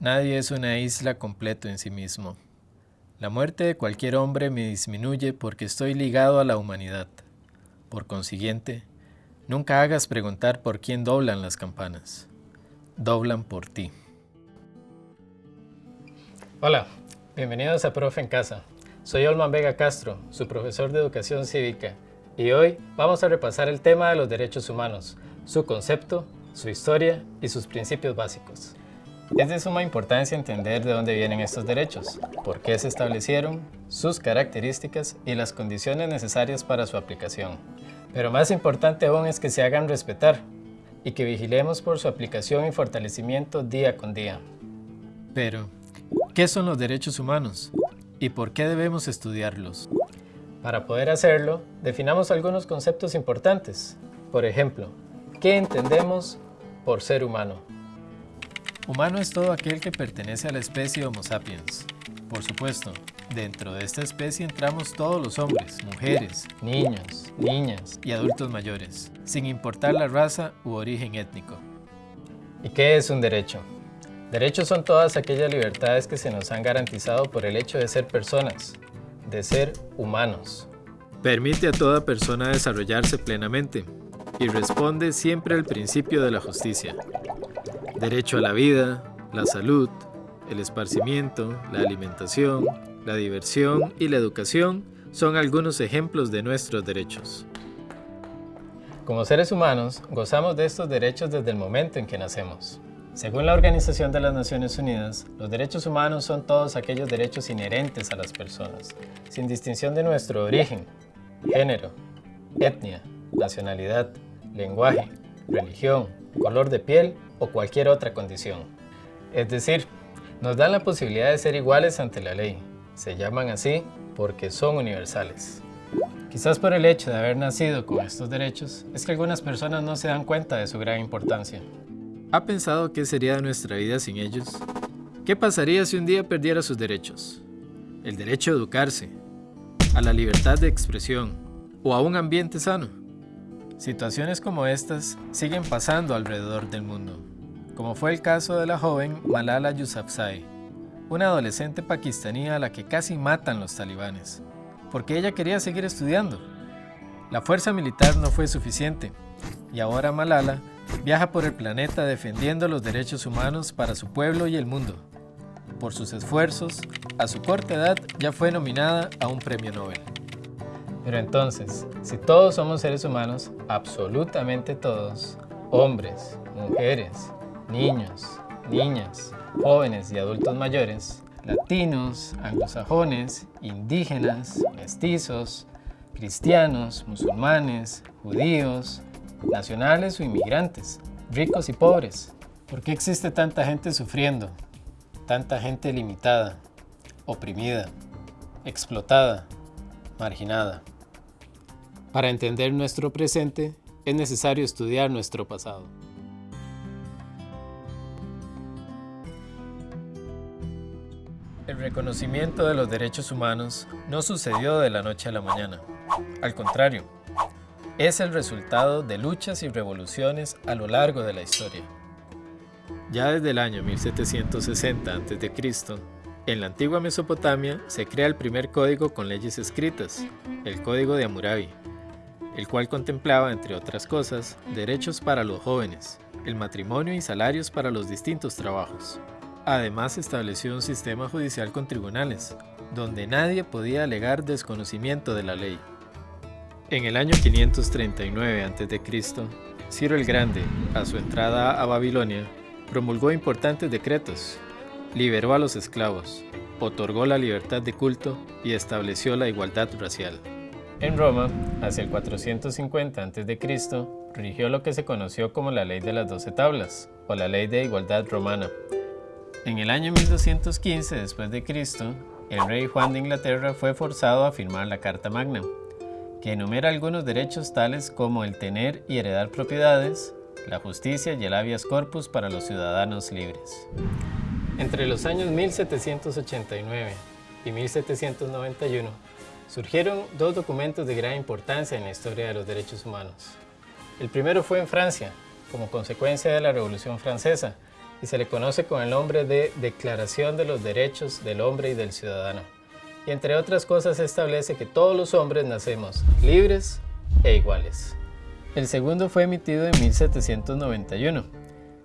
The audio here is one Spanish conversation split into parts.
Nadie es una isla completo en sí mismo. La muerte de cualquier hombre me disminuye porque estoy ligado a la humanidad. Por consiguiente, nunca hagas preguntar por quién doblan las campanas. Doblan por ti. Hola, bienvenidos a Profe en Casa. Soy Olman Vega Castro, su profesor de Educación Cívica, y hoy vamos a repasar el tema de los derechos humanos, su concepto, su historia y sus principios básicos. Es de suma importancia entender de dónde vienen estos derechos, por qué se establecieron, sus características y las condiciones necesarias para su aplicación. Pero más importante aún es que se hagan respetar y que vigilemos por su aplicación y fortalecimiento día con día. Pero, ¿qué son los derechos humanos? ¿Y por qué debemos estudiarlos? Para poder hacerlo, definamos algunos conceptos importantes. Por ejemplo, ¿qué entendemos por ser humano? Humano es todo aquel que pertenece a la especie Homo sapiens. Por supuesto, dentro de esta especie entramos todos los hombres, mujeres, niños, niñas y adultos mayores, sin importar la raza u origen étnico. ¿Y qué es un derecho? Derechos son todas aquellas libertades que se nos han garantizado por el hecho de ser personas, de ser humanos. Permite a toda persona desarrollarse plenamente y responde siempre al principio de la justicia, Derecho a la vida, la salud, el esparcimiento, la alimentación, la diversión y la educación son algunos ejemplos de nuestros derechos. Como seres humanos, gozamos de estos derechos desde el momento en que nacemos. Según la Organización de las Naciones Unidas, los derechos humanos son todos aquellos derechos inherentes a las personas, sin distinción de nuestro origen, género, etnia, nacionalidad, lenguaje, religión, color de piel o cualquier otra condición. Es decir, nos dan la posibilidad de ser iguales ante la ley. Se llaman así porque son universales. Quizás por el hecho de haber nacido con estos derechos, es que algunas personas no se dan cuenta de su gran importancia. ¿Ha pensado qué sería de nuestra vida sin ellos? ¿Qué pasaría si un día perdiera sus derechos? El derecho a educarse, a la libertad de expresión o a un ambiente sano. Situaciones como estas siguen pasando alrededor del mundo, como fue el caso de la joven Malala Yousafzai, una adolescente pakistaní a la que casi matan los talibanes, porque ella quería seguir estudiando. La fuerza militar no fue suficiente, y ahora Malala viaja por el planeta defendiendo los derechos humanos para su pueblo y el mundo. Por sus esfuerzos, a su corta edad ya fue nominada a un premio Nobel. Pero entonces, si todos somos seres humanos, absolutamente todos, hombres, mujeres, niños, niñas, jóvenes y adultos mayores, latinos, anglosajones, indígenas, mestizos, cristianos, musulmanes, judíos, nacionales o inmigrantes, ricos y pobres. ¿Por qué existe tanta gente sufriendo? Tanta gente limitada, oprimida, explotada, marginada. Para entender nuestro presente, es necesario estudiar nuestro pasado. El reconocimiento de los derechos humanos no sucedió de la noche a la mañana. Al contrario, es el resultado de luchas y revoluciones a lo largo de la historia. Ya desde el año 1760 a.C., en la antigua Mesopotamia se crea el primer código con leyes escritas, el Código de Hammurabi, el cual contemplaba, entre otras cosas, derechos para los jóvenes, el matrimonio y salarios para los distintos trabajos. Además estableció un sistema judicial con tribunales, donde nadie podía alegar desconocimiento de la ley. En el año 539 a.C., Ciro el Grande, a su entrada a Babilonia, promulgó importantes decretos, liberó a los esclavos, otorgó la libertad de culto y estableció la igualdad racial. En Roma, hacia el 450 a.C., rigió lo que se conoció como la Ley de las Doce Tablas, o la Ley de Igualdad Romana. En el año 1215 después de Cristo, el rey Juan de Inglaterra fue forzado a firmar la Carta Magna, que enumera algunos derechos tales como el tener y heredar propiedades, la justicia y el habeas corpus para los ciudadanos libres. Entre los años 1789 y 1791 surgieron dos documentos de gran importancia en la historia de los derechos humanos. El primero fue en Francia, como consecuencia de la Revolución Francesa, y se le conoce con el nombre de Declaración de los Derechos del Hombre y del Ciudadano. Y entre otras cosas establece que todos los hombres nacemos libres e iguales. El segundo fue emitido en 1791,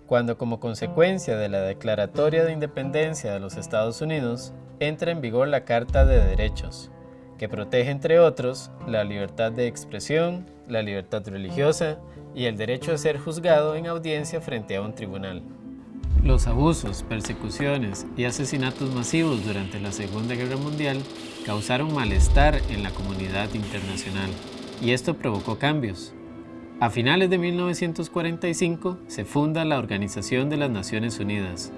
cuando como consecuencia de la Declaratoria de Independencia de los Estados Unidos entra en vigor la Carta de Derechos, que protege entre otros la libertad de expresión, la libertad religiosa y el derecho a ser juzgado en audiencia frente a un tribunal. Los abusos, persecuciones y asesinatos masivos durante la Segunda Guerra Mundial causaron malestar en la comunidad internacional y esto provocó cambios. A finales de 1945 se funda la Organización de las Naciones Unidas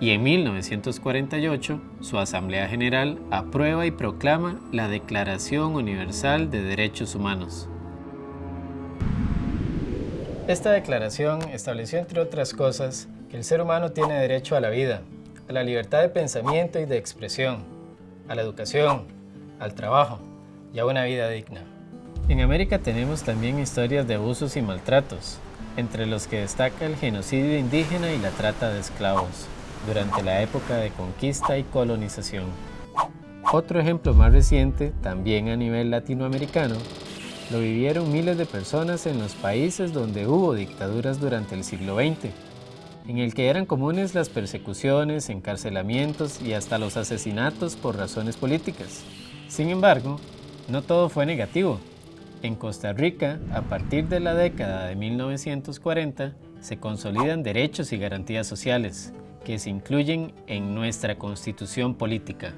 y en 1948 su Asamblea General aprueba y proclama la Declaración Universal de Derechos Humanos. Esta declaración estableció, entre otras cosas, que el ser humano tiene derecho a la vida, a la libertad de pensamiento y de expresión, a la educación, al trabajo y a una vida digna. En América tenemos también historias de abusos y maltratos, entre los que destaca el genocidio indígena y la trata de esclavos, durante la época de conquista y colonización. Otro ejemplo más reciente, también a nivel latinoamericano, lo vivieron miles de personas en los países donde hubo dictaduras durante el siglo XX, en el que eran comunes las persecuciones, encarcelamientos y hasta los asesinatos por razones políticas. Sin embargo, no todo fue negativo. En Costa Rica, a partir de la década de 1940, se consolidan derechos y garantías sociales, que se incluyen en nuestra constitución política.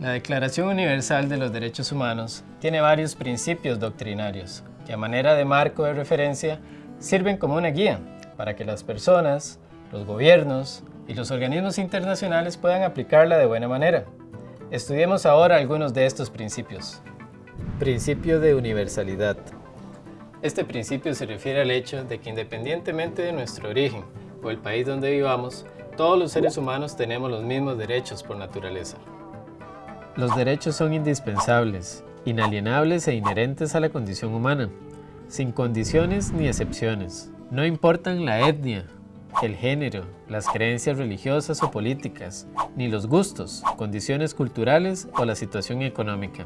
La Declaración Universal de los Derechos Humanos tiene varios principios doctrinarios que a manera de marco de referencia sirven como una guía para que las personas, los gobiernos y los organismos internacionales puedan aplicarla de buena manera. Estudiemos ahora algunos de estos principios. Principio de universalidad. Este principio se refiere al hecho de que independientemente de nuestro origen o el país donde vivamos, todos los seres humanos tenemos los mismos derechos por naturaleza. Los derechos son indispensables, inalienables e inherentes a la condición humana, sin condiciones ni excepciones. No importan la etnia, el género, las creencias religiosas o políticas, ni los gustos, condiciones culturales o la situación económica.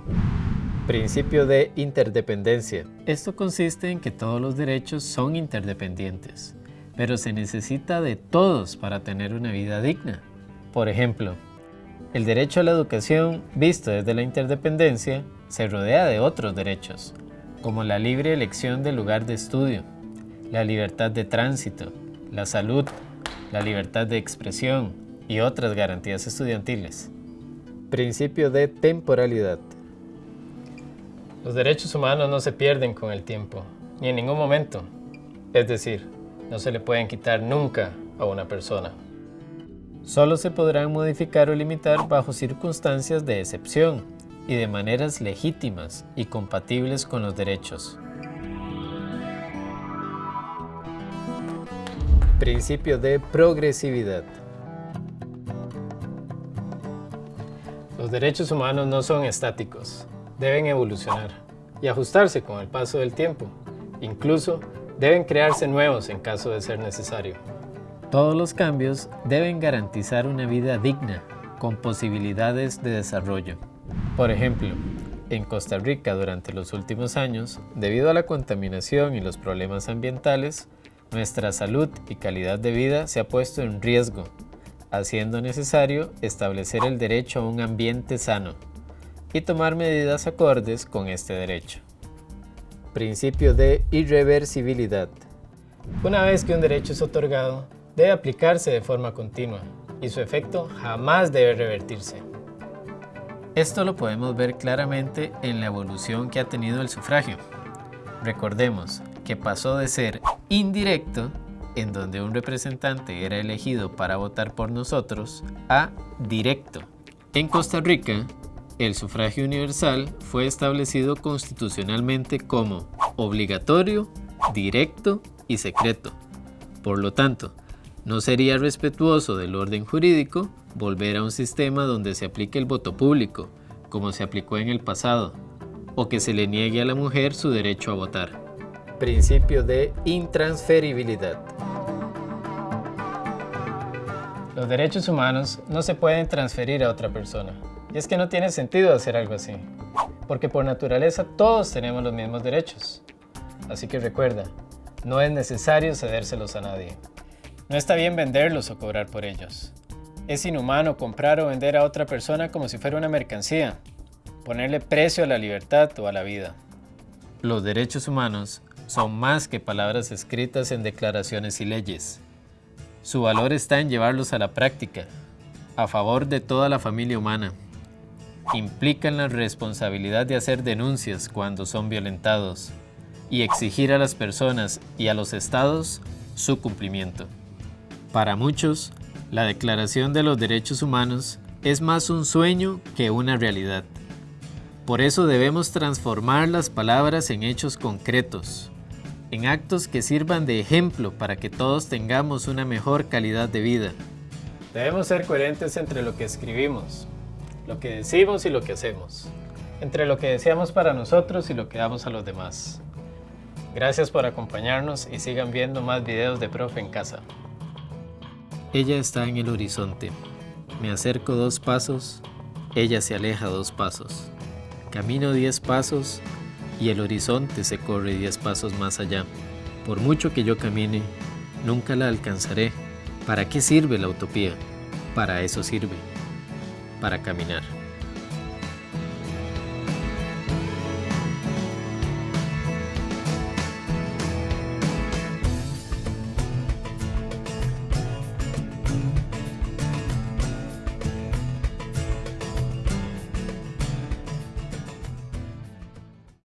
Principio de interdependencia. Esto consiste en que todos los derechos son interdependientes, pero se necesita de todos para tener una vida digna. Por ejemplo, el derecho a la educación, visto desde la interdependencia, se rodea de otros derechos, como la libre elección del lugar de estudio, la libertad de tránsito, la salud, la libertad de expresión y otras garantías estudiantiles. Principio de temporalidad. Los derechos humanos no se pierden con el tiempo, ni en ningún momento. Es decir, no se le pueden quitar nunca a una persona. Solo se podrán modificar o limitar bajo circunstancias de excepción y de maneras legítimas y compatibles con los derechos. Principio de progresividad. Los derechos humanos no son estáticos, deben evolucionar y ajustarse con el paso del tiempo. Incluso deben crearse nuevos en caso de ser necesario. Todos los cambios deben garantizar una vida digna, con posibilidades de desarrollo. Por ejemplo, en Costa Rica durante los últimos años, debido a la contaminación y los problemas ambientales, nuestra salud y calidad de vida se ha puesto en riesgo, haciendo necesario establecer el derecho a un ambiente sano y tomar medidas acordes con este derecho. Principio de irreversibilidad. Una vez que un derecho es otorgado, debe aplicarse de forma continua y su efecto jamás debe revertirse. Esto lo podemos ver claramente en la evolución que ha tenido el sufragio. Recordemos que pasó de ser indirecto, en donde un representante era elegido para votar por nosotros, a directo. En Costa Rica, el sufragio universal fue establecido constitucionalmente como obligatorio, directo y secreto. Por lo tanto, no sería respetuoso del orden jurídico volver a un sistema donde se aplique el voto público, como se aplicó en el pasado, o que se le niegue a la mujer su derecho a votar. Principio de intransferibilidad. Los derechos humanos no se pueden transferir a otra persona. Y es que no tiene sentido hacer algo así, porque por naturaleza todos tenemos los mismos derechos. Así que recuerda, no es necesario cedérselos a nadie. No está bien venderlos o cobrar por ellos. Es inhumano comprar o vender a otra persona como si fuera una mercancía, ponerle precio a la libertad o a la vida. Los derechos humanos son más que palabras escritas en declaraciones y leyes. Su valor está en llevarlos a la práctica, a favor de toda la familia humana. Implican la responsabilidad de hacer denuncias cuando son violentados y exigir a las personas y a los estados su cumplimiento. Para muchos, la Declaración de los Derechos Humanos es más un sueño que una realidad. Por eso debemos transformar las palabras en hechos concretos, en actos que sirvan de ejemplo para que todos tengamos una mejor calidad de vida. Debemos ser coherentes entre lo que escribimos, lo que decimos y lo que hacemos, entre lo que deseamos para nosotros y lo que damos a los demás. Gracias por acompañarnos y sigan viendo más videos de Profe en casa. Ella está en el horizonte. Me acerco dos pasos, ella se aleja dos pasos. Camino diez pasos y el horizonte se corre diez pasos más allá. Por mucho que yo camine, nunca la alcanzaré. ¿Para qué sirve la utopía? Para eso sirve, para caminar.